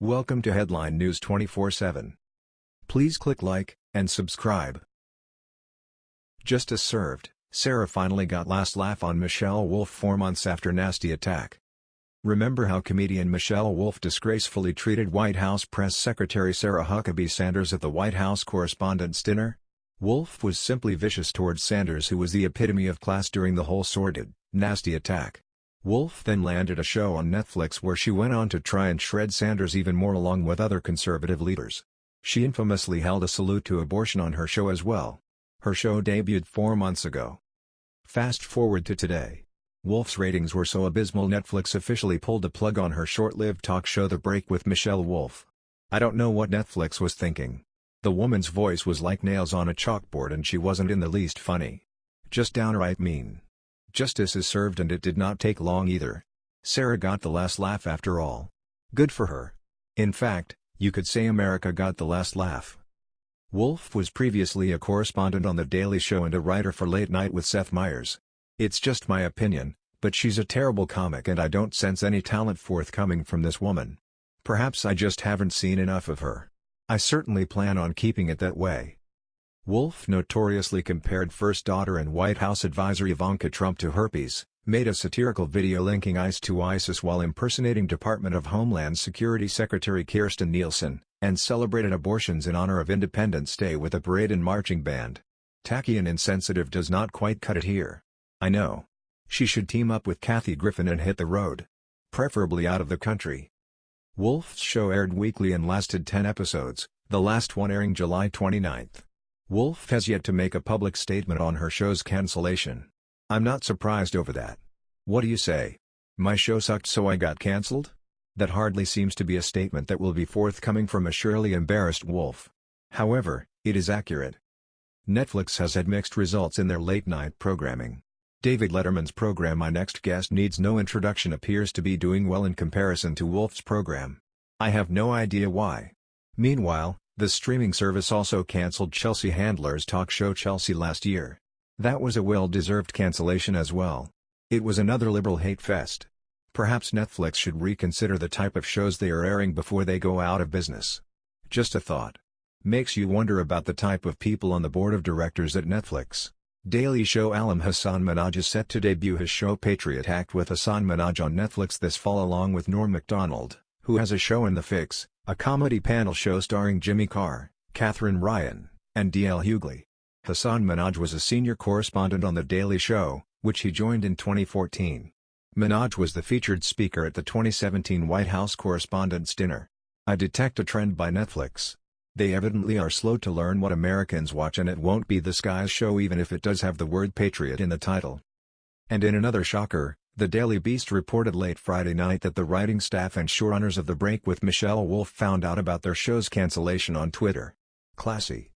Welcome to Headline News 24/7. Please click like and subscribe. Justice served. Sarah finally got last laugh on Michelle Wolf 4 months after nasty attack. Remember how comedian Michelle Wolf disgracefully treated White House Press Secretary Sarah Huckabee Sanders at the White House Correspondents' Dinner? Wolf was simply vicious towards Sanders who was the epitome of class during the whole sordid, nasty attack. Wolf then landed a show on Netflix where she went on to try and shred Sanders even more along with other conservative leaders. She infamously held a salute to abortion on her show as well. Her show debuted four months ago. Fast forward to today. Wolf's ratings were so abysmal Netflix officially pulled the plug on her short-lived talk show The Break with Michelle Wolf. I don't know what Netflix was thinking. The woman's voice was like nails on a chalkboard and she wasn't in the least funny. Just downright mean. Justice is served and it did not take long either. Sarah got the last laugh after all. Good for her. In fact, you could say America got the last laugh. Wolf was previously a correspondent on The Daily Show and a writer for Late Night with Seth Meyers. It's just my opinion, but she's a terrible comic and I don't sense any talent forthcoming from this woman. Perhaps I just haven't seen enough of her. I certainly plan on keeping it that way. Wolf notoriously compared first daughter and White House advisor Ivanka Trump to herpes, made a satirical video linking ICE to ISIS while impersonating Department of Homeland Security Secretary Kirstjen Nielsen, and celebrated abortions in honor of Independence Day with a parade and marching band. Tacky and insensitive does not quite cut it here. I know. She should team up with Kathy Griffin and hit the road. Preferably out of the country. Wolf's show aired weekly and lasted 10 episodes, the last one airing July 29. Wolf has yet to make a public statement on her show's cancellation. I'm not surprised over that. What do you say? My show sucked so I got cancelled? That hardly seems to be a statement that will be forthcoming from a surely embarrassed Wolf. However, it is accurate. Netflix has had mixed results in their late-night programming. David Letterman's program My Next Guest Needs No Introduction appears to be doing well in comparison to Wolf's program. I have no idea why. Meanwhile, the streaming service also cancelled Chelsea Handler's talk show Chelsea last year. That was a well-deserved cancellation as well. It was another liberal hate fest. Perhaps Netflix should reconsider the type of shows they are airing before they go out of business. Just a thought. Makes you wonder about the type of people on the board of directors at Netflix. Daily show alum Hasan Minhaj is set to debut his show Patriot Act with Hasan Minhaj on Netflix this fall along with Norm Macdonald, who has a show in the fix, a comedy panel show starring Jimmy Carr, Katherine Ryan, and D.L. Hughley. Hasan Minhaj was a senior correspondent on The Daily Show, which he joined in 2014. Minhaj was the featured speaker at the 2017 White House Correspondents' Dinner. I detect a trend by Netflix. They evidently are slow to learn what Americans watch and it won't be the Skies show even if it does have the word patriot in the title. And in another shocker, the Daily Beast reported late Friday night that the writing staff and showrunners of The Break with Michelle Wolf found out about their show's cancellation on Twitter. Classy.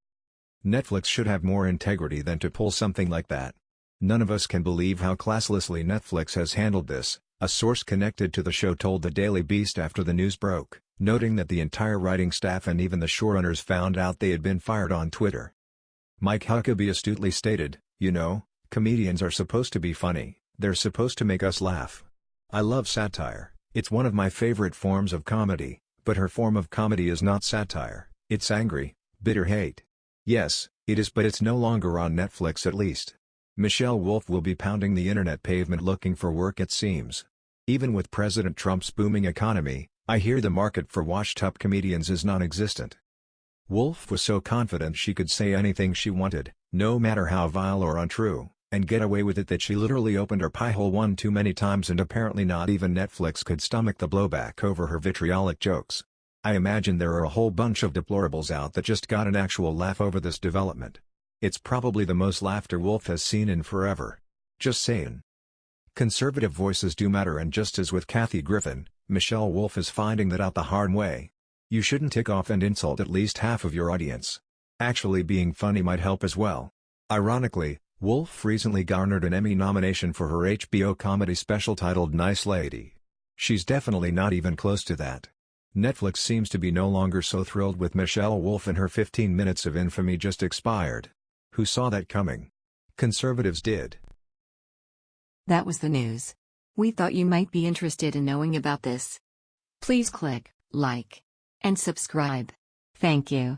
Netflix should have more integrity than to pull something like that. None of us can believe how classlessly Netflix has handled this, a source connected to the show told the Daily Beast after the news broke, noting that the entire writing staff and even the showrunners found out they had been fired on Twitter. Mike Huckabee astutely stated, you know, comedians are supposed to be funny. They're supposed to make us laugh. I love satire, it's one of my favorite forms of comedy, but her form of comedy is not satire, it's angry, bitter hate. Yes, it is but it's no longer on Netflix at least. Michelle Wolf will be pounding the internet pavement looking for work it seems. Even with President Trump's booming economy, I hear the market for washed-up comedians is non-existent. Wolf was so confident she could say anything she wanted, no matter how vile or untrue and get away with it that she literally opened her pie hole one too many times and apparently not even Netflix could stomach the blowback over her vitriolic jokes. I imagine there are a whole bunch of deplorables out that just got an actual laugh over this development. It's probably the most laughter Wolf has seen in forever. Just saying. Conservative voices do matter and just as with Kathy Griffin, Michelle Wolf is finding that out the hard way. You shouldn't tick off and insult at least half of your audience. Actually being funny might help as well. Ironically, Wolf recently garnered an Emmy nomination for her HBO comedy special titled Nice Lady. She's definitely not even close to that. Netflix seems to be no longer so thrilled with Michelle Wolf and her 15 minutes of infamy just expired. Who saw that coming? Conservatives did. That was the news. We thought you might be interested in knowing about this. Please click like and subscribe. Thank you.